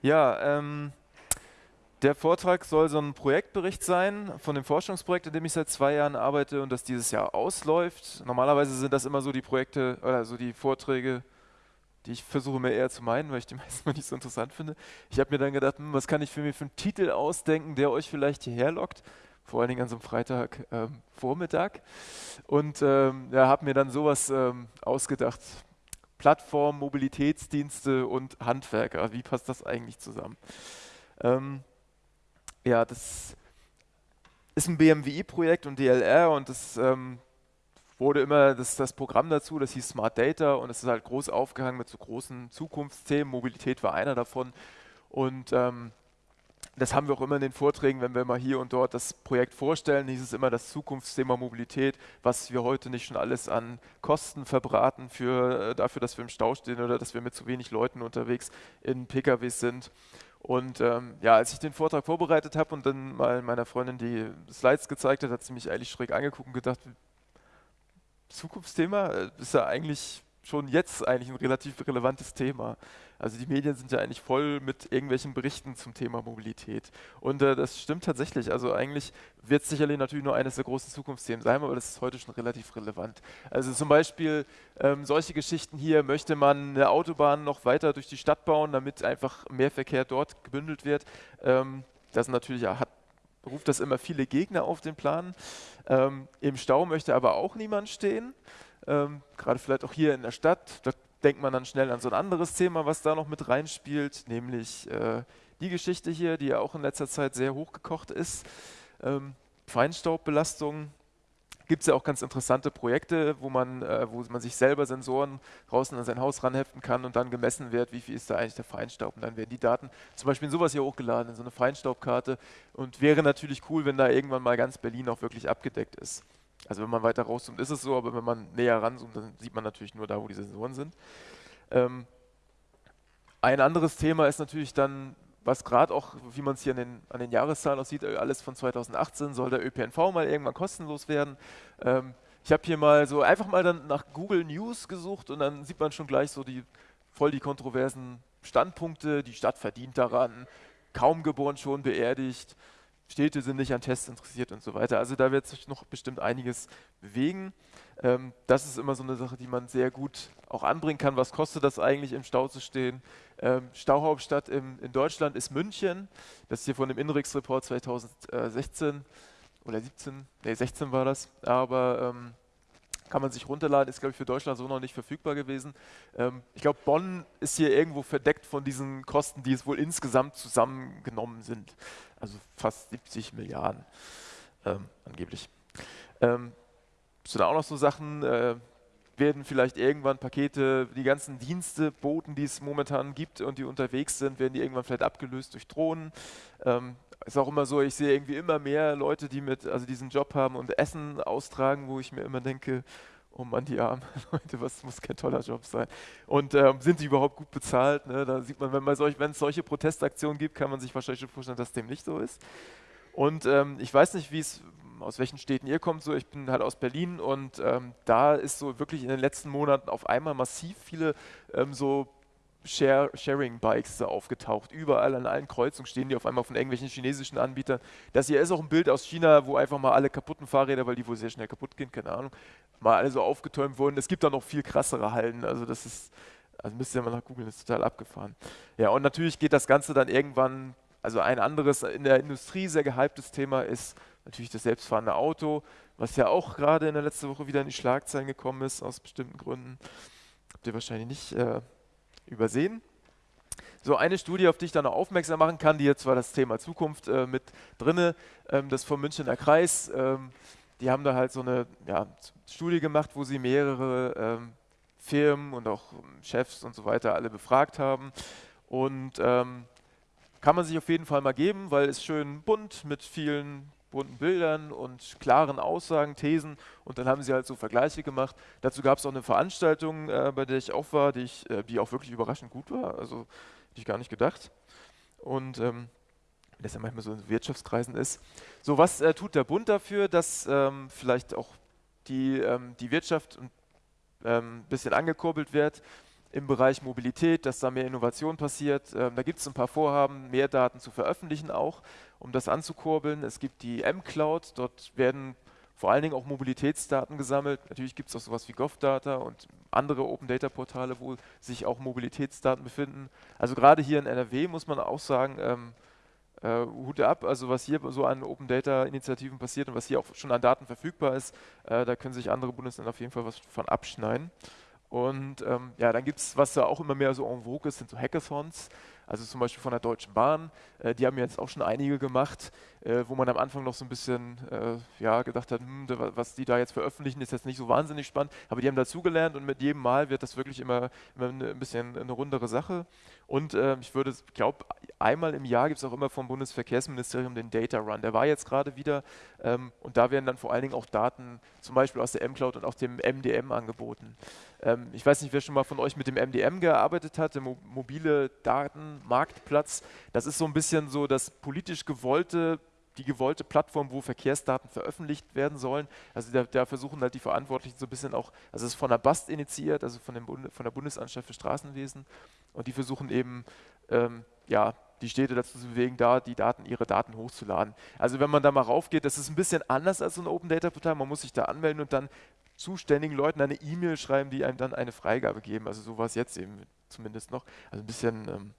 Ja, ähm, der Vortrag soll so ein Projektbericht sein von dem Forschungsprojekt, in dem ich seit zwei Jahren arbeite und das dieses Jahr ausläuft. Normalerweise sind das immer so die Projekte oder so die Vorträge, die ich versuche mir eher zu meinen, weil ich die meisten mal nicht so interessant finde. Ich habe mir dann gedacht, hm, was kann ich für mich für einen Titel ausdenken, der euch vielleicht hierher lockt, vor allen Dingen an so einem Freitagvormittag. Ähm, und ähm, ja, habe mir dann sowas ähm, ausgedacht. Plattform, Mobilitätsdienste und Handwerker. Wie passt das eigentlich zusammen? Ähm, ja, das ist ein BMWI-Projekt und DLR und das ähm, wurde immer das, das Programm dazu, das hieß Smart Data und es ist halt groß aufgehangen mit so großen Zukunftsthemen. Mobilität war einer davon. Und ähm, das haben wir auch immer in den Vorträgen, wenn wir mal hier und dort das Projekt vorstellen, hieß es immer das Zukunftsthema Mobilität, was wir heute nicht schon alles an Kosten verbraten für, äh, dafür, dass wir im Stau stehen oder dass wir mit zu wenig Leuten unterwegs in PKWs sind. Und ähm, ja, als ich den Vortrag vorbereitet habe und dann mal meiner Freundin die Slides gezeigt hat, hat sie mich eigentlich schräg angeguckt und gedacht, Zukunftsthema äh, ist ja eigentlich schon jetzt eigentlich ein relativ relevantes Thema. Also die Medien sind ja eigentlich voll mit irgendwelchen Berichten zum Thema Mobilität. Und äh, das stimmt tatsächlich. Also eigentlich wird es sicherlich natürlich nur eines der großen Zukunftsthemen sein, aber das ist heute schon relativ relevant. Also zum Beispiel ähm, solche Geschichten hier, möchte man eine Autobahn noch weiter durch die Stadt bauen, damit einfach mehr Verkehr dort gebündelt wird. Ähm, das natürlich hat ruft das immer viele Gegner auf den Plan. Ähm, Im Stau möchte aber auch niemand stehen. Ähm, Gerade vielleicht auch hier in der Stadt. Da denkt man dann schnell an so ein anderes Thema, was da noch mit reinspielt, nämlich äh, die Geschichte hier, die ja auch in letzter Zeit sehr hochgekocht ist. Ähm, Feinstaubbelastung gibt es ja auch ganz interessante Projekte, wo man, äh, wo man sich selber Sensoren draußen an sein Haus ranheften kann und dann gemessen wird, wie viel ist da eigentlich der Feinstaub. Und dann werden die Daten zum Beispiel in sowas hier hochgeladen, in so eine Feinstaubkarte. Und wäre natürlich cool, wenn da irgendwann mal ganz Berlin auch wirklich abgedeckt ist. Also wenn man weiter rauszoomt, ist es so, aber wenn man näher ranzoomt, dann sieht man natürlich nur da, wo die Sensoren sind. Ähm, ein anderes Thema ist natürlich dann was gerade auch, wie man es hier an den, an den, Jahreszahlen auch sieht, äh, alles von 2018 soll der ÖPNV mal irgendwann kostenlos werden. Ähm, ich habe hier mal so einfach mal dann nach Google News gesucht und dann sieht man schon gleich so die voll die kontroversen Standpunkte. Die Stadt verdient daran, kaum geboren schon beerdigt, Städte sind nicht an Tests interessiert und so weiter. Also da wird sich noch bestimmt einiges bewegen. Ähm, das ist immer so eine Sache, die man sehr gut auch anbringen kann. Was kostet das eigentlich, im Stau zu stehen? Ähm, Stauhauptstadt im, in Deutschland ist München. Das ist hier von dem Inrix-Report 2016 oder 17, nee, 16 war das. Aber ähm, kann man sich runterladen, ist glaube ich für Deutschland so noch nicht verfügbar gewesen. Ähm, ich glaube, Bonn ist hier irgendwo verdeckt von diesen Kosten, die es wohl insgesamt zusammengenommen sind. Also fast 70 Milliarden ähm, angeblich. Ähm, sind auch noch so Sachen, äh, werden vielleicht irgendwann Pakete, die ganzen Dienste, Boten, die es momentan gibt und die unterwegs sind, werden die irgendwann vielleicht abgelöst durch Drohnen. Ähm, ist auch immer so, ich sehe irgendwie immer mehr Leute, die mit, also diesen Job haben und Essen austragen, wo ich mir immer denke, oh Mann, die armen Leute, was muss kein toller Job sein. Und ähm, sind die überhaupt gut bezahlt? Ne? Da sieht man, wenn, solch, es solche Protestaktionen gibt, kann man sich wahrscheinlich schon vorstellen, dass dem nicht so ist. Und ähm, ich weiß nicht, wie es aus welchen Städten ihr kommt. So, ich bin halt aus Berlin und ähm, da ist so wirklich in den letzten Monaten auf einmal massiv viele ähm, so Share Sharing-Bikes aufgetaucht. Überall an allen Kreuzungen stehen die auf einmal von irgendwelchen chinesischen Anbietern. Das hier ist auch ein Bild aus China, wo einfach mal alle kaputten Fahrräder, weil die wohl sehr schnell kaputt gehen, keine Ahnung, mal alle so aufgetäumt wurden. Es gibt da noch viel krassere Hallen. Also das ist, also müsst ihr mal nach googeln, ist total abgefahren. Ja, und natürlich geht das Ganze dann irgendwann, also ein anderes in der Industrie sehr gehyptes Thema ist natürlich das selbstfahrende Auto, was ja auch gerade in der letzten Woche wieder in die Schlagzeilen gekommen ist, aus bestimmten Gründen. Habt ihr wahrscheinlich nicht äh, übersehen. So eine Studie, auf die ich dann noch aufmerksam machen kann, die jetzt zwar das Thema Zukunft äh, mit drinne, ähm, das vom Münchner Kreis. Ähm, die haben da halt so eine ja, Studie gemacht, wo sie mehrere ähm, Firmen und auch Chefs und so weiter alle befragt haben. Und ähm, kann man sich auf jeden Fall mal geben, weil es schön bunt mit vielen bunten Bildern und klaren Aussagen, Thesen und dann haben sie halt so Vergleiche gemacht. Dazu gab es auch eine Veranstaltung, äh, bei der ich auch war, die, ich, äh, die auch wirklich überraschend gut war, also hätte ich gar nicht gedacht. Und ähm, das ja manchmal so in Wirtschaftskreisen ist. So, was äh, tut der Bund dafür, dass ähm, vielleicht auch die, ähm, die Wirtschaft ein ähm, bisschen angekurbelt wird? im Bereich Mobilität, dass da mehr Innovation passiert. Ähm, da gibt es ein paar Vorhaben, mehr Daten zu veröffentlichen auch, um das anzukurbeln. Es gibt die M-Cloud, dort werden vor allen Dingen auch Mobilitätsdaten gesammelt. Natürlich gibt es auch sowas wie GovData und andere Open Data Portale, wo sich auch Mobilitätsdaten befinden. Also gerade hier in NRW muss man auch sagen, ähm, äh, Hut ab, also was hier so an Open Data Initiativen passiert und was hier auch schon an Daten verfügbar ist, äh, da können sich andere Bundesländer auf jeden Fall was von abschneiden. Und ähm, ja, dann gibt es, was da auch immer mehr so en vogue ist, sind so Hackathons also zum Beispiel von der Deutschen Bahn, äh, die haben jetzt auch schon einige gemacht, äh, wo man am Anfang noch so ein bisschen äh, ja, gedacht hat, hm, was die da jetzt veröffentlichen, ist jetzt nicht so wahnsinnig spannend, aber die haben dazugelernt und mit jedem Mal wird das wirklich immer, immer ein bisschen eine rundere Sache. Und äh, ich würde, glaube, einmal im Jahr gibt es auch immer vom Bundesverkehrsministerium den Data Run. Der war jetzt gerade wieder ähm, und da werden dann vor allen Dingen auch Daten zum Beispiel aus der M-Cloud und auch dem MDM angeboten. Ähm, ich weiß nicht, wer schon mal von euch mit dem MDM gearbeitet hat, der Mo mobile Datenmarktplatz. Das ist so ein bisschen so das politisch gewollte die gewollte Plattform, wo Verkehrsdaten veröffentlicht werden sollen. Also da, da, versuchen halt die Verantwortlichen so ein bisschen auch, also es ist von der BAST initiiert, also von, Bund, von der Bundesanstalt für Straßenwesen und die versuchen eben, ähm, ja, die Städte dazu zu bewegen, da die Daten, ihre Daten hochzuladen. Also wenn man da mal raufgeht, das ist ein bisschen anders als so ein Open Data Portal, man muss sich da anmelden und dann zuständigen Leuten eine E-Mail schreiben, die einem dann eine Freigabe geben. Also so war es jetzt eben zumindest noch. Also ein bisschen ähm,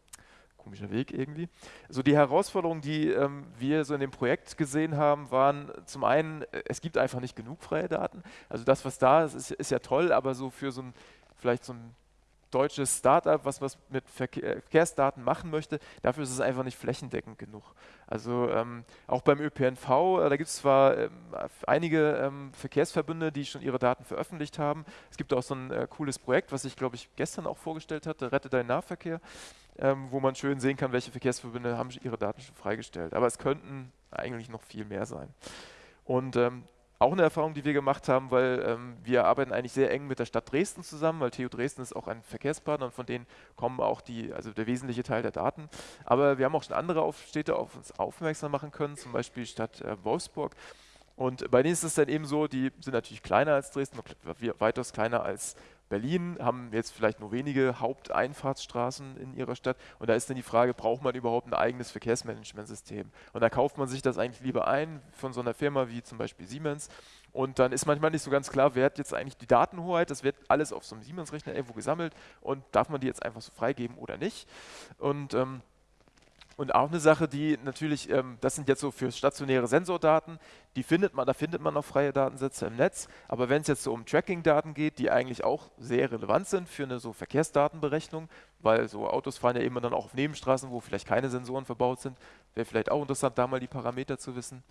komischer Weg irgendwie. So die Herausforderungen, die ähm, wir so in dem Projekt gesehen haben, waren zum einen, äh, es gibt einfach nicht genug freie Daten. Also das, was da ist, ist, ist ja toll, aber so für so ein vielleicht so ein deutsches Startup, was was mit Verkehr, Verkehrsdaten machen möchte, dafür ist es einfach nicht flächendeckend genug. Also ähm, auch beim ÖPNV, äh, da gibt es zwar ähm, einige ähm, Verkehrsverbünde, die schon ihre Daten veröffentlicht haben. Es gibt auch so ein äh, cooles Projekt, was ich glaube ich gestern auch vorgestellt hatte, Rette deinen Nahverkehr, ähm, wo man schön sehen kann, welche Verkehrsverbünde haben ihre Daten schon freigestellt. Aber es könnten eigentlich noch viel mehr sein. Und ähm, auch eine Erfahrung, die wir gemacht haben, weil ähm, wir arbeiten eigentlich sehr eng mit der Stadt Dresden zusammen, weil TU Dresden ist auch ein Verkehrspartner und von denen kommen auch die, also der wesentliche Teil der Daten. Aber wir haben auch schon andere auf Städte auf uns aufmerksam machen können, zum Beispiel Stadt äh, Wolfsburg. Und bei denen ist es dann eben so, die sind natürlich kleiner als Dresden, weitaus kleiner als Berlin, haben jetzt vielleicht nur wenige Haupteinfahrtsstraßen in ihrer Stadt und da ist dann die Frage, braucht man überhaupt ein eigenes Verkehrsmanagementsystem? Und da kauft man sich das eigentlich lieber ein von so einer Firma wie zum Beispiel Siemens und dann ist manchmal nicht so ganz klar, wer hat jetzt eigentlich die Datenhoheit, das wird alles auf so einem Siemens-Rechner irgendwo gesammelt und darf man die jetzt einfach so freigeben oder nicht? Und ähm, und auch eine Sache, die natürlich, ähm, das sind jetzt so für stationäre Sensordaten, die findet man, da findet man noch freie Datensätze im Netz. Aber wenn es jetzt so um Tracking-Daten geht, die eigentlich auch sehr relevant sind für eine so Verkehrsdatenberechnung, weil so Autos fahren ja immer dann auch auf Nebenstraßen, wo vielleicht keine Sensoren verbaut sind, wäre vielleicht auch interessant, da mal die Parameter zu wissen.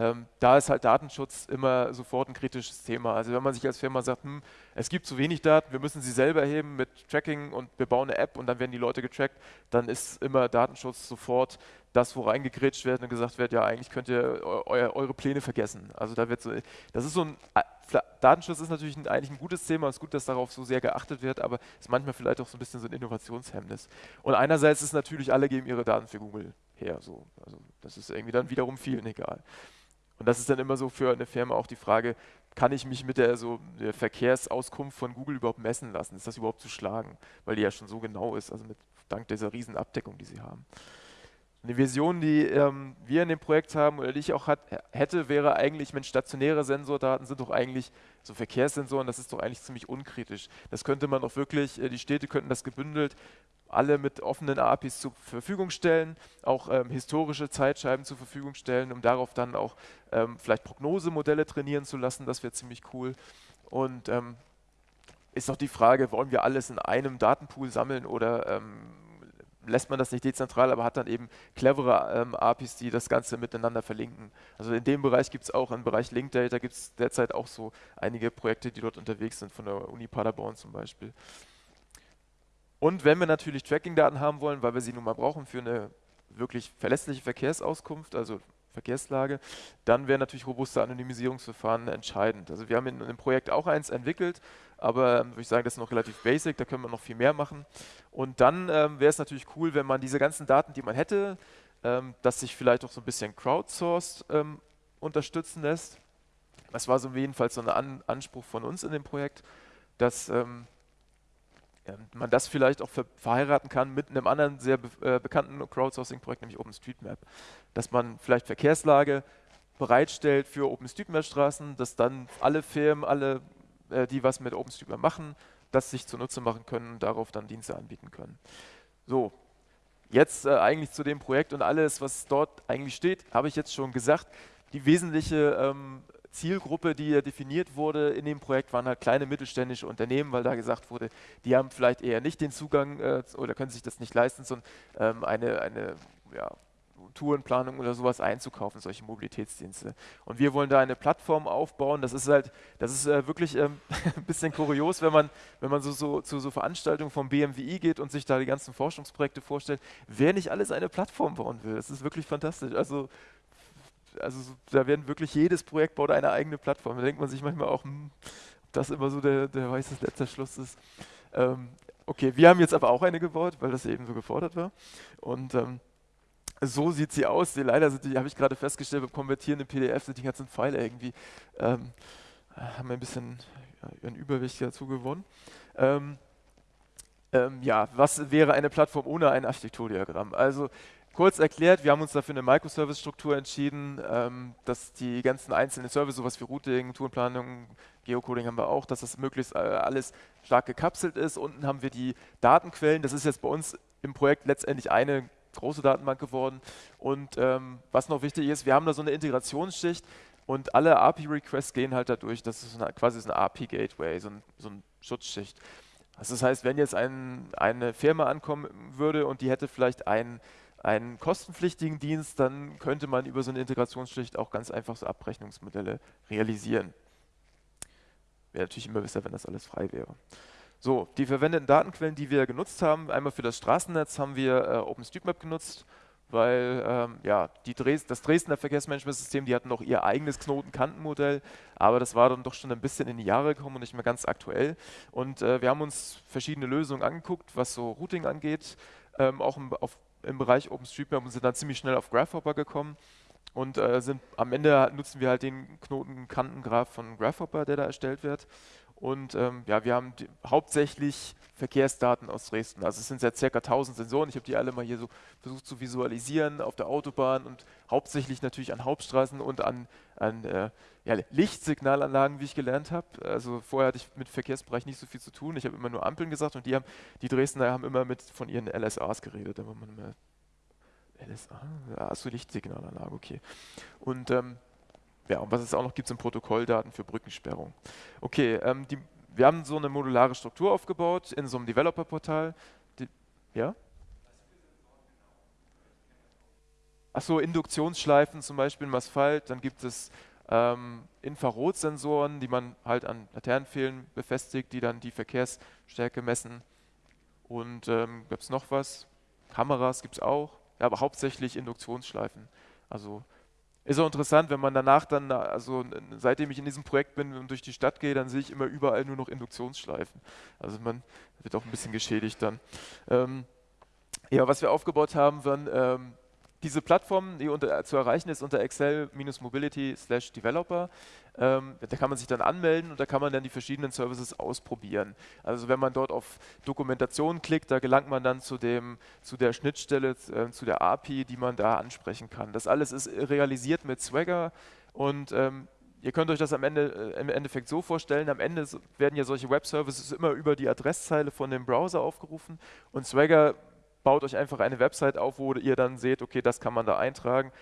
Ähm, da ist halt Datenschutz immer sofort ein kritisches Thema. Also wenn man sich als Firma sagt, hm, es gibt zu wenig Daten, wir müssen sie selber erheben mit Tracking und wir bauen eine App und dann werden die Leute getrackt, dann ist immer Datenschutz sofort das, wo reingegrätscht wird und gesagt wird, ja eigentlich könnt ihr eu eure Pläne vergessen. Also da wird so, das ist so ein, Datenschutz ist natürlich ein, eigentlich ein gutes Thema, es ist gut, dass darauf so sehr geachtet wird, aber es ist manchmal vielleicht auch so ein bisschen so ein Innovationshemmnis. Und einerseits ist natürlich, alle geben ihre Daten für Google her, so. also das ist irgendwie dann wiederum vielen egal. Und das ist dann immer so für eine Firma auch die Frage, kann ich mich mit der, so, der Verkehrsauskunft von Google überhaupt messen lassen? Ist das überhaupt zu schlagen? Weil die ja schon so genau ist, also mit, dank dieser riesen Abdeckung, die sie haben. Eine Vision, die ähm, wir in dem Projekt haben oder die ich auch hat, hätte, wäre eigentlich, wenn stationäre Sensordaten sind doch eigentlich so Verkehrssensoren, das ist doch eigentlich ziemlich unkritisch. Das könnte man auch wirklich, äh, die Städte könnten das gebündelt alle mit offenen APIs zur Verfügung stellen, auch ähm, historische Zeitscheiben zur Verfügung stellen, um darauf dann auch ähm, vielleicht Prognosemodelle trainieren zu lassen, das wäre ziemlich cool. Und ähm, ist auch die Frage, wollen wir alles in einem Datenpool sammeln oder ähm, lässt man das nicht dezentral, aber hat dann eben clevere ähm, APIs, die das Ganze miteinander verlinken. Also in dem Bereich gibt es auch, im Bereich Link Data gibt es derzeit auch so einige Projekte, die dort unterwegs sind, von der Uni Paderborn zum Beispiel. Und wenn wir natürlich Tracking-Daten haben wollen, weil wir sie nun mal brauchen für eine wirklich verlässliche Verkehrsauskunft, also Verkehrslage, dann wäre natürlich robuste Anonymisierungsverfahren entscheidend. Also wir haben in, in dem Projekt auch eins entwickelt, aber ähm, würde ich sagen, das ist noch relativ basic, da können wir noch viel mehr machen. Und dann ähm, wäre es natürlich cool, wenn man diese ganzen Daten, die man hätte, ähm, dass sich vielleicht auch so ein bisschen crowdsourced ähm, unterstützen lässt. Das war so jedenfalls so ein An Anspruch von uns in dem Projekt, dass ähm, man das vielleicht auch ver verheiraten kann mit einem anderen sehr be äh, bekannten Crowdsourcing-Projekt, nämlich OpenStreetMap. Dass man vielleicht Verkehrslage bereitstellt für OpenStreetMap-Straßen, dass dann alle Firmen, alle, äh, die was mit OpenStreetMap machen, das sich zunutze machen können und darauf dann Dienste anbieten können. So, jetzt äh, eigentlich zu dem Projekt und alles, was dort eigentlich steht, habe ich jetzt schon gesagt. Die wesentliche ähm, Zielgruppe, die definiert wurde in dem Projekt, waren halt kleine mittelständische Unternehmen, weil da gesagt wurde, die haben vielleicht eher nicht den Zugang äh, oder können sich das nicht leisten, sondern ähm, eine, eine ja, Tourenplanung oder sowas einzukaufen, solche Mobilitätsdienste. Und wir wollen da eine Plattform aufbauen. Das ist halt, das ist äh, wirklich ähm, ein bisschen kurios, wenn man, wenn man so, so zu so Veranstaltungen vom BMWI geht und sich da die ganzen Forschungsprojekte vorstellt, wer nicht alles eine Plattform bauen will. Das ist wirklich fantastisch. Also also da werden wirklich jedes Projekt baut eine eigene Plattform. Da denkt man sich manchmal auch, hm, ob das immer so der, der weiße letzte Schluss ist. Ähm, okay, wir haben jetzt aber auch eine gebaut, weil das eben so gefordert war. Und ähm, so sieht sie aus. Die, leider sind die, habe ich gerade festgestellt, beim Konvertieren in PDF sind die ganzen Pfeile irgendwie, ähm, haben ein bisschen ja, ihren Überwicht dazu gewonnen. Ähm, ähm, ja, was wäre eine Plattform ohne ein Architekturdiagramm? Also Kurz erklärt, wir haben uns dafür eine Microservice-Struktur entschieden, ähm, dass die ganzen einzelnen Services, sowas wie Routing, Tourenplanung, Geocoding haben wir auch, dass das möglichst äh, alles stark gekapselt ist. Unten haben wir die Datenquellen, das ist jetzt bei uns im Projekt letztendlich eine große Datenbank geworden. Und ähm, was noch wichtig ist, wir haben da so eine Integrationsschicht und alle API-Requests gehen halt dadurch, das ist eine, quasi so eine API-Gateway, so, ein, so eine Schutzschicht. Also das heißt, wenn jetzt ein, eine Firma ankommen würde und die hätte vielleicht einen einen kostenpflichtigen Dienst, dann könnte man über so eine Integrationsschicht auch ganz einfach so Abrechnungsmodelle realisieren. Wäre natürlich immer besser, wenn das alles frei wäre. So, die verwendeten Datenquellen, die wir genutzt haben, einmal für das Straßennetz haben wir äh, OpenStreetMap genutzt, weil ähm, ja, Dres das Dresdner Verkehrsmanagementsystem, die hatten noch ihr eigenes Knotenkantenmodell, aber das war dann doch schon ein bisschen in die Jahre gekommen und nicht mehr ganz aktuell. Und äh, wir haben uns verschiedene Lösungen angeguckt, was so Routing angeht, ähm, auch im, auf im Bereich OpenStreetMap und sind dann ziemlich schnell auf Grasshopper gekommen und äh, sind am Ende nutzen wir halt den Knotenkantengraph von Grasshopper, der da erstellt wird. Und ähm, ja, wir haben die, hauptsächlich Verkehrsdaten aus Dresden. Also es sind ja circa 1000 Sensoren. Ich habe die alle mal hier so versucht zu visualisieren auf der Autobahn und hauptsächlich natürlich an Hauptstraßen und an, an äh, ja, Lichtsignalanlagen, wie ich gelernt habe. Also vorher hatte ich mit Verkehrsbereich nicht so viel zu tun. Ich habe immer nur Ampeln gesagt und die haben, die Dresdner haben immer mit von ihren LSAs geredet. Da man immer LSA, ja, also Lichtsignalanlage, okay. Und ähm, ja, und was es auch noch gibt, sind Protokolldaten für Brückensperrung. Okay, ähm, die, wir haben so eine modulare Struktur aufgebaut in so einem Developer-Portal. Ja? Achso, Induktionsschleifen zum Beispiel im Asphalt. Dann gibt es ähm, Infrarotsensoren, die man halt an Laternenpfählen befestigt, die dann die Verkehrsstärke messen. Und ähm, gibt es noch was? Kameras gibt es auch, ja, aber hauptsächlich Induktionsschleifen. Also ist auch interessant, wenn man danach dann, also seitdem ich in diesem Projekt bin und durch die Stadt gehe, dann sehe ich immer überall nur noch Induktionsschleifen. Also man wird auch ein bisschen geschädigt dann. Ähm, ja, was wir aufgebaut haben, waren ähm, diese Plattform, die unter, zu erreichen ist unter excel-mobility developer. Ähm, da kann man sich dann anmelden und da kann man dann die verschiedenen Services ausprobieren. Also wenn man dort auf Dokumentation klickt, da gelangt man dann zu, dem, zu der Schnittstelle, äh, zu der API, die man da ansprechen kann. Das alles ist realisiert mit Swagger und ähm, Ihr könnt euch das am Ende, äh, im Endeffekt so vorstellen, am Ende werden ja solche Web-Services immer über die Adresszeile von dem Browser aufgerufen und Swagger baut euch einfach eine Website auf, wo ihr dann seht, okay, das kann man da eintragen.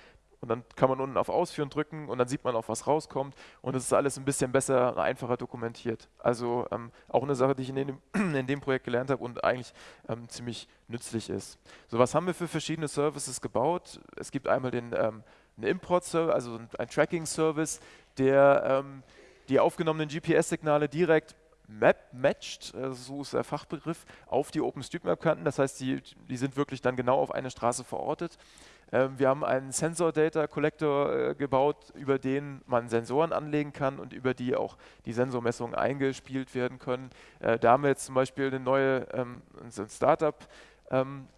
Und dann kann man unten auf Ausführen drücken und dann sieht man auch, was rauskommt. Und es ist alles ein bisschen besser, einfacher dokumentiert. Also ähm, auch eine Sache, die ich in dem, in dem Projekt gelernt habe und eigentlich ähm, ziemlich nützlich ist. So, was haben wir für verschiedene Services gebaut? Es gibt einmal den ähm, Import-Service, also ein Tracking-Service, der ähm, die aufgenommenen GPS-Signale direkt Map matched, äh, so ist der Fachbegriff, auf die OpenStreetMap-Kanten. Das heißt, die, die sind wirklich dann genau auf eine Straße verortet. Ähm, wir haben einen Sensor Data Collector äh, gebaut, über den man Sensoren anlegen kann und über die auch die Sensormessungen eingespielt werden können. Äh, da haben wir jetzt zum Beispiel eine neue ähm, ein Startup ähm,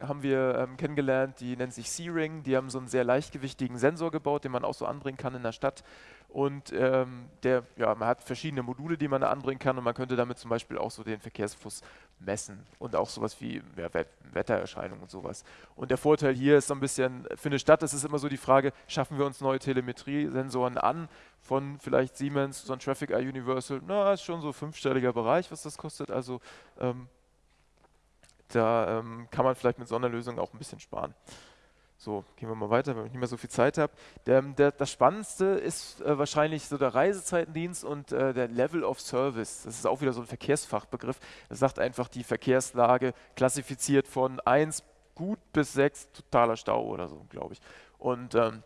haben wir ähm, kennengelernt, die nennt sich C-Ring. Die haben so einen sehr leichtgewichtigen Sensor gebaut, den man auch so anbringen kann in der Stadt. Und ähm, der, ja, man hat verschiedene Module, die man da anbringen kann und man könnte damit zum Beispiel auch so den Verkehrsfluss messen und auch sowas wie ja, Wettererscheinungen und sowas. Und der Vorteil hier ist so ein bisschen, für eine Stadt ist es immer so die Frage, schaffen wir uns neue Telemetriesensoren an von vielleicht Siemens, so ein Traffic Eye Universal, na, ist schon so fünfstelliger Bereich, was das kostet, also ähm, da ähm, kann man vielleicht mit so einer Lösung auch ein bisschen sparen. So, gehen wir mal weiter, weil ich nicht mehr so viel Zeit habe. Das Spannendste ist äh, wahrscheinlich so der Reisezeitendienst und äh, der Level of Service. Das ist auch wieder so ein Verkehrsfachbegriff. Das sagt einfach die Verkehrslage, klassifiziert von 1 gut bis 6 totaler Stau oder so, glaube ich. Und ähm,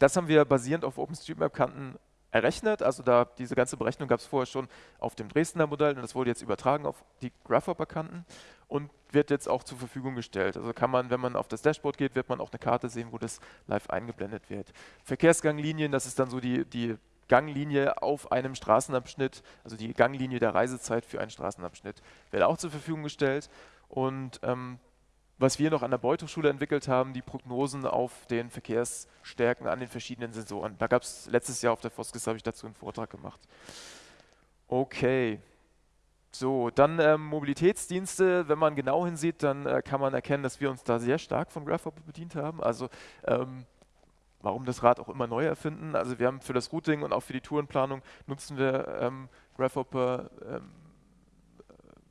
das haben wir basierend auf OpenStreetMap-Kanten errechnet. Also da diese ganze Berechnung gab es vorher schon auf dem Dresdner Modell und das wurde jetzt übertragen auf die Grasshopper-Kanten und wird jetzt auch zur Verfügung gestellt. Also kann man, wenn man auf das Dashboard geht, wird man auch eine Karte sehen, wo das live eingeblendet wird. Verkehrsganglinien, das ist dann so die, die Ganglinie auf einem Straßenabschnitt, also die Ganglinie der Reisezeit für einen Straßenabschnitt, wird auch zur Verfügung gestellt. Und ähm, was wir noch an der Beuteschule entwickelt haben, die Prognosen auf den Verkehrsstärken an den verschiedenen Sensoren. Da gab es letztes Jahr auf der Foskis, habe ich dazu einen Vortrag gemacht. Okay. So, dann ähm, Mobilitätsdienste. Wenn man genau hinsieht, dann äh, kann man erkennen, dass wir uns da sehr stark von Grasshopper bedient haben. Also ähm, warum das Rad auch immer neu erfinden. Also wir haben für das Routing und auch für die Tourenplanung nutzen wir ähm, Grasshopper ähm,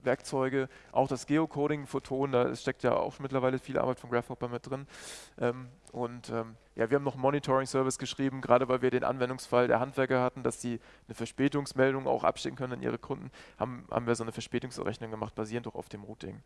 Werkzeuge, auch das Geocoding, Photon, da steckt ja auch mittlerweile viel Arbeit von Grasshopper mit drin. Ähm, und ähm, ja, wir haben noch einen Monitoring-Service geschrieben, gerade weil wir den Anwendungsfall der Handwerker hatten, dass sie eine Verspätungsmeldung auch abschicken können an ihre Kunden, haben, haben wir so eine Verspätungsrechnung gemacht, basierend auch auf dem Routing.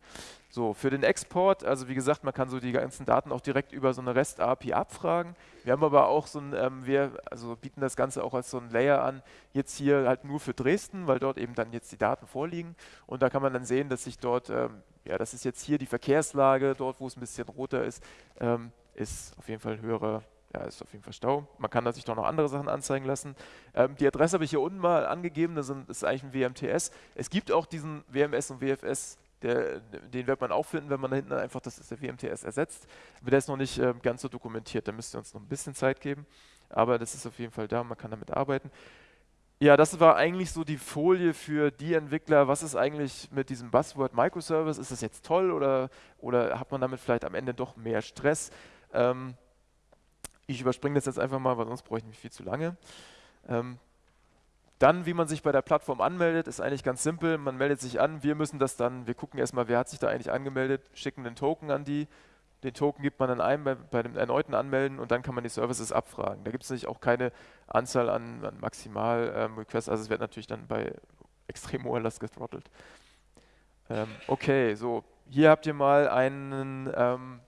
So, für den Export, also wie gesagt, man kann so die ganzen Daten auch direkt über so eine REST-API abfragen. Wir haben aber auch so ein, ähm, wir also bieten das Ganze auch als so ein Layer an, jetzt hier halt nur für Dresden, weil dort eben dann jetzt die Daten vorliegen und da kann man dann sehen, dass sich dort, ähm, ja, das ist jetzt hier die Verkehrslage, dort wo es ein bisschen roter ist, ähm, ist auf jeden Fall höhere, ja, ist auf jeden Fall Stau. Man kann sich doch noch andere Sachen anzeigen lassen. Ähm, die Adresse habe ich hier unten mal angegeben, das, ist eigentlich ein WMTS. Es gibt auch diesen WMS und WFS, der, den wird man auch finden, wenn man da hinten einfach das ist der WMTS ersetzt. Aber der ist noch nicht äh, ganz so dokumentiert, da müsst ihr uns noch ein bisschen Zeit geben. Aber das ist auf jeden Fall da, man kann damit arbeiten. Ja, das war eigentlich so die Folie für die Entwickler. Was ist eigentlich mit diesem Buzzword Microservice? Ist das jetzt toll oder, oder hat man damit vielleicht am Ende doch mehr Stress? Ähm, ich überspringe das jetzt einfach mal, weil sonst bräuchte ich mich viel zu lange. Ähm, dann, wie man sich bei der Plattform anmeldet, ist eigentlich ganz simpel. Man meldet sich an, wir müssen das dann, wir gucken erstmal, wer hat sich da eigentlich angemeldet, schicken den Token an die. Den Token gibt man dann ein bei, bei dem erneuten Anmelden und dann kann man die Services abfragen. Da gibt es natürlich auch keine Anzahl an, an Maximal-Requests, ähm, also es wird natürlich dann bei extrem hoher Last gethrottelt. Ähm, okay, so, hier habt ihr mal einen ähm,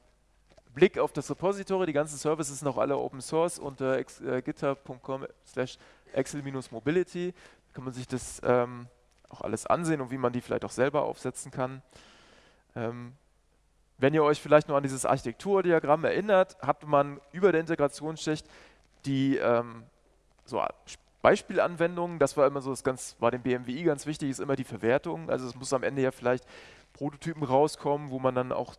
Blick auf das Repository. Die ganzen Services sind auch alle Open Source unter äh, github.com slash excel-mobility. Da kann man sich das ähm, auch alles ansehen und wie man die vielleicht auch selber aufsetzen kann. Ähm, wenn ihr euch vielleicht noch an dieses Architekturdiagramm erinnert, hat man über der Integrationsschicht die ähm, so Beispielanwendungen, das war immer so das ganz, war dem BMWI ganz wichtig, ist immer die Verwertung. Also es muss am Ende ja vielleicht Prototypen rauskommen, wo man dann auch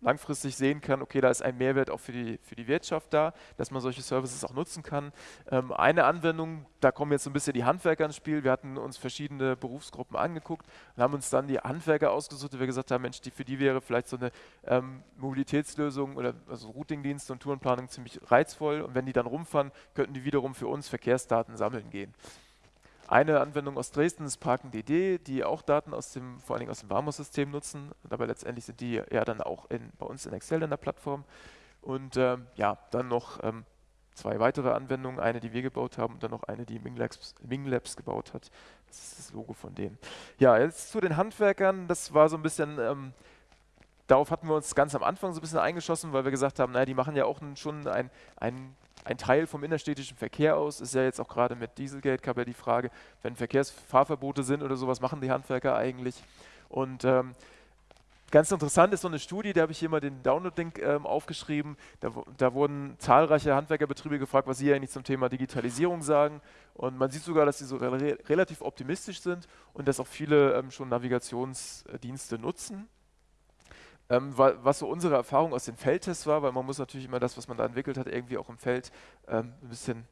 langfristig sehen kann, okay, da ist ein Mehrwert auch für die, für die Wirtschaft da, dass man solche Services auch nutzen kann. Ähm, eine Anwendung, da kommen jetzt so ein bisschen die Handwerker ins Spiel. Wir hatten uns verschiedene Berufsgruppen angeguckt und haben uns dann die Handwerker ausgesucht, weil wir gesagt haben, Mensch, die, für die wäre vielleicht so eine ähm, Mobilitätslösung oder also Routingdienste und Tourenplanung ziemlich reizvoll und wenn die dann rumfahren, könnten die wiederum für uns Verkehrsdaten sammeln gehen. Eine Anwendung aus Dresden ist ParkenDD, die auch Daten aus dem, vor allen Dingen aus dem Warmus-System nutzen, aber letztendlich sind die ja dann auch in, bei uns in Excel in der Plattform. Und ähm, ja, dann noch ähm, zwei weitere Anwendungen, eine, die wir gebaut haben und dann noch eine, die Minglabs, Minglabs gebaut hat. Das ist das Logo von denen. Ja, jetzt zu den Handwerkern, das war so ein bisschen... Ähm, darauf hatten wir uns ganz am Anfang so ein bisschen eingeschossen, weil wir gesagt haben, naja, die machen ja auch schon ein, ein ein Teil vom innerstädtischen Verkehr aus. Ist ja jetzt auch gerade mit Dieselgate gab ja die Frage, wenn Verkehrsfahrverbote sind oder sowas, machen die Handwerker eigentlich? Und ähm, ganz interessant ist so eine Studie, da habe ich hier mal den Download-Link ähm, aufgeschrieben. Da, da, wurden zahlreiche Handwerkerbetriebe gefragt, was sie eigentlich zum Thema Digitalisierung sagen. Und man sieht sogar, dass sie so re relativ optimistisch sind und dass auch viele ähm, schon Navigationsdienste nutzen. Ähm, was so unsere Erfahrung aus den Feldtests war, weil man muss natürlich immer das, was man da entwickelt hat, irgendwie auch im Feld ähm, ein bisschen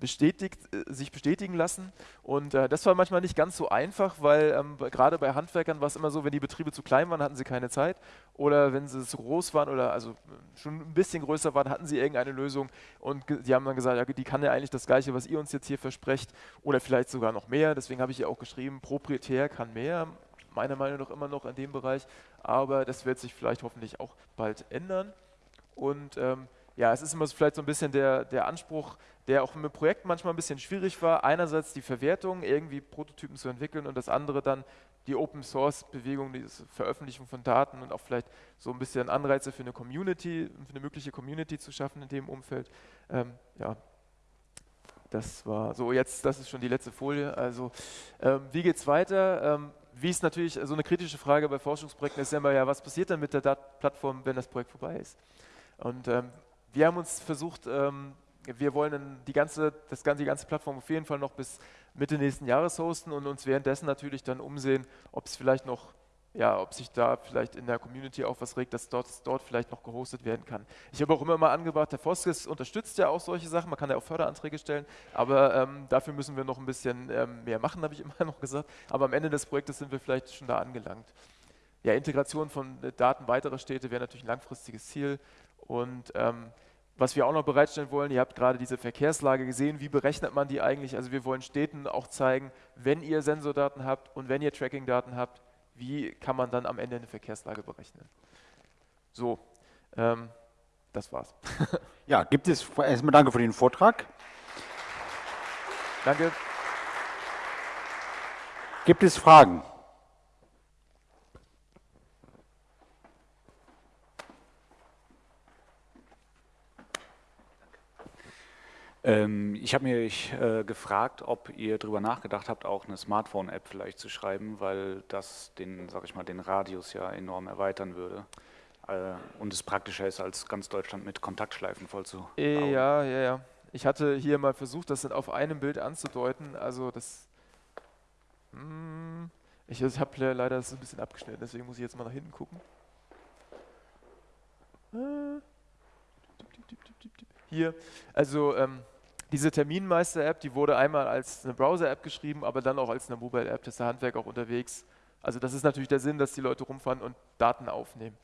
bestätigt, äh, sich bestätigen lassen. Und äh, das war manchmal nicht ganz so einfach, weil ähm, gerade bei Handwerkern war es immer so, wenn die Betriebe zu klein waren, hatten sie keine Zeit. Oder wenn sie zu groß waren oder also schon ein bisschen größer waren, hatten sie irgendeine Lösung. Und die haben dann gesagt, ja, die kann ja eigentlich das Gleiche, was ihr uns jetzt hier versprecht. Oder vielleicht sogar noch mehr. Deswegen habe ich ja auch geschrieben, proprietär kann mehr. Meiner Meinung nach immer noch in dem Bereich. Aber das wird sich vielleicht hoffentlich auch bald ändern. Und ähm, ja, es ist immer so vielleicht so ein bisschen der, der Anspruch, der auch mit Projekten manchmal ein bisschen schwierig war. Einerseits die Verwertung, irgendwie Prototypen zu entwickeln und das andere dann die Open Source Bewegung, die Veröffentlichung von Daten und auch vielleicht so ein bisschen Anreize für eine Community, für eine mögliche Community zu schaffen in dem Umfeld. Ähm, ja, das war so. Jetzt, das ist schon die letzte Folie. Also, ähm, wie es weiter? Ähm, wie ist natürlich so eine kritische Frage bei Forschungsprojekten ist ja immer, ja, was passiert dann mit der Plattform, wenn das Projekt vorbei ist? Und ähm, wir haben uns versucht, ähm, wir wollen die ganze, das ganze, die ganze Plattform auf jeden Fall noch bis Mitte nächsten Jahres hosten und uns währenddessen natürlich dann umsehen, ob es vielleicht noch, ja, ob sich da vielleicht in der Community auch was regt, dass dort, dort vielleicht noch gehostet werden kann. Ich habe auch immer mal angebracht, der Foskis unterstützt ja auch solche Sachen, man kann ja auch Förderanträge stellen, aber ähm, dafür müssen wir noch ein bisschen ähm, mehr machen, habe ich immer noch gesagt. Aber am Ende des Projektes sind wir vielleicht schon da angelangt. Ja, Integration von Daten weiterer Städte wäre natürlich ein langfristiges Ziel und ähm, was wir auch noch bereitstellen wollen, ihr habt gerade diese Verkehrslage gesehen, wie berechnet man die eigentlich? Also wir wollen Städten auch zeigen, wenn ihr Sensordaten habt und wenn ihr Tracking-Daten habt, wie kann man dann am Ende eine Verkehrslage berechnen? So, ähm, das war's. ja, gibt es, erstmal danke für den Vortrag. Danke. Gibt es Fragen? Ich habe mich äh, gefragt, ob ihr darüber nachgedacht habt, auch eine Smartphone-App vielleicht zu schreiben, weil das den, sag ich mal, den Radius ja enorm erweitern würde äh, und es praktischer ist, als ganz Deutschland mit Kontaktschleifen voll zu bauen. Ja, ja, ja. Ich hatte hier mal versucht, das auf einem Bild anzudeuten. Also das, hm, ich, ich habe leider das ein bisschen abgeschnitten, deswegen muss ich jetzt mal nach hinten gucken. Äh, hier, also ähm, diese Terminmeister-App, die wurde einmal als eine Browser-App geschrieben, aber dann auch als eine Mobile-App, das ist der Handwerk auch unterwegs. Also das ist natürlich der Sinn, dass die Leute rumfahren und Daten aufnehmen.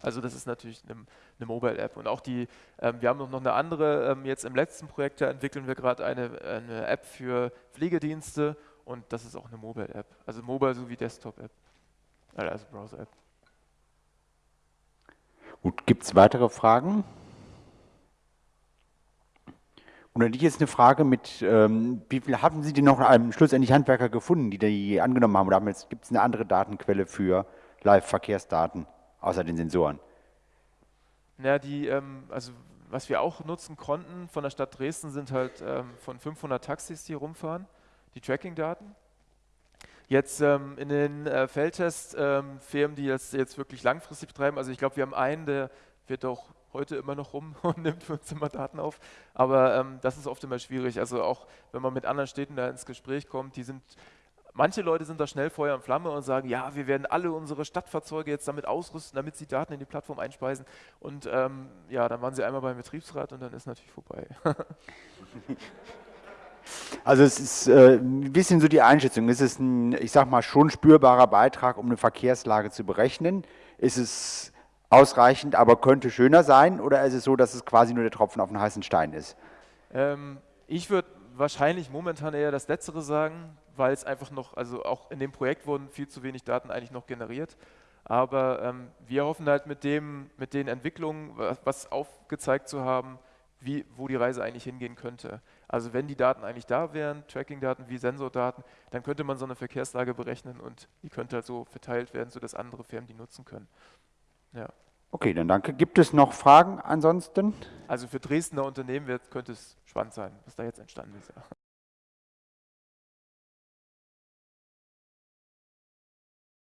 Also das ist natürlich eine, eine Mobile-App. Und auch die, ähm, wir haben noch eine andere, ähm, jetzt im letzten Projekt da entwickeln wir gerade eine, eine App für Pflegedienste und das ist auch eine Mobile-App. Also Mobile sowie Desktop-App, also Browser-App. Gut, gibt es weitere Fragen? Und dann jetzt eine Frage mit, ähm, wie viel haben Sie denn noch ähm, schlussendlich Handwerker gefunden, die die angenommen haben? Oder gibt es eine andere Datenquelle für Live-Verkehrsdaten, außer den Sensoren? Ja, die, ähm, also was wir auch nutzen konnten von der Stadt Dresden sind halt ähm, von 500 Taxis, die rumfahren, die Tracking-Daten. Jetzt ähm, in den äh, Feldtests ähm, die das jetzt wirklich langfristig betreiben, also ich glaube, wir haben einen, der wird auch heute immer noch rum und nimmt für uns immer Daten auf. Aber ähm, das ist oft immer schwierig. Also auch wenn man mit anderen Städten da ins Gespräch kommt, die sind Manche Leute sind da schnell Feuer und Flamme und sagen, ja, wir werden alle unsere Stadtfahrzeuge jetzt damit ausrüsten, damit sie Daten in die Plattform einspeisen. Und ähm, ja, dann waren sie einmal beim Betriebsrat und dann ist natürlich vorbei. also es ist äh, ein bisschen so die Einschätzung. Ist es ein, ich sag mal, schon spürbarer Beitrag, um eine Verkehrslage zu berechnen? Ist es ausreichend, aber könnte schöner sein? Oder ist es so, dass es quasi nur der Tropfen auf den heißen Stein ist? Ähm, ich würde wahrscheinlich momentan eher das Letztere sagen, weil es einfach noch, also auch in dem Projekt wurden viel zu wenig Daten eigentlich noch generiert. Aber ähm, wir hoffen halt mit, dem, mit den Entwicklungen, was, aufgezeigt zu haben, wie, wo die Reise eigentlich hingehen könnte. Also wenn die Daten eigentlich da wären, Tracking-Daten wie Sensordaten, dann könnte man so eine Verkehrslage berechnen und die könnte halt so verteilt werden, sodass andere Firmen die nutzen können. Ja. Okay, dann danke. Gibt es noch Fragen ansonsten? Also für Dresdner Unternehmen wird, könnte es spannend sein, was da jetzt entstanden ist. Ja.